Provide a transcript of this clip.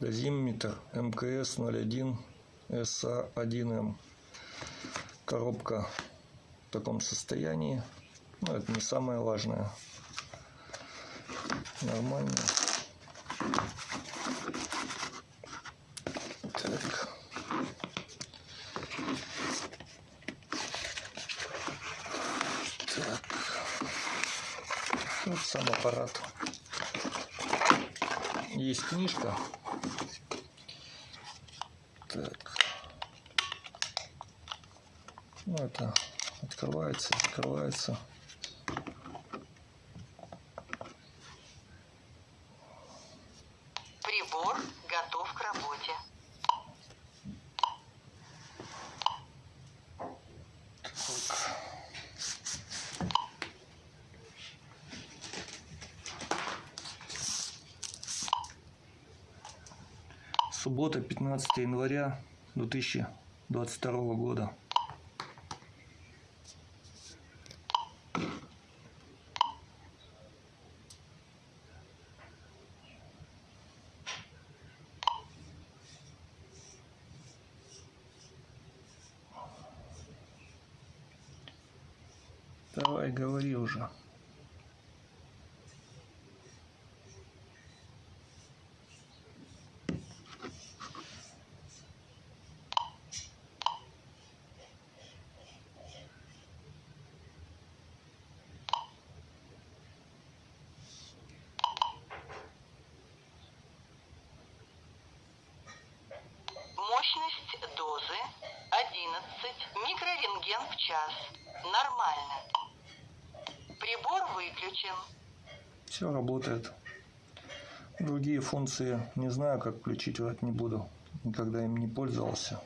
Дозиметр МКС-01 СА1М. Коробка в таком состоянии. Но это не самое важное. Нормально. Так. Так. Вот сам аппарат. Есть книжка. Так. Ну, это открывается, закрывается. Суббота, 15 января 2022 года. Давай, говори уже. Микрорентген в час. Нормально. Прибор выключен. Все работает. Другие функции не знаю, как включить, вот не буду. Никогда им не пользовался.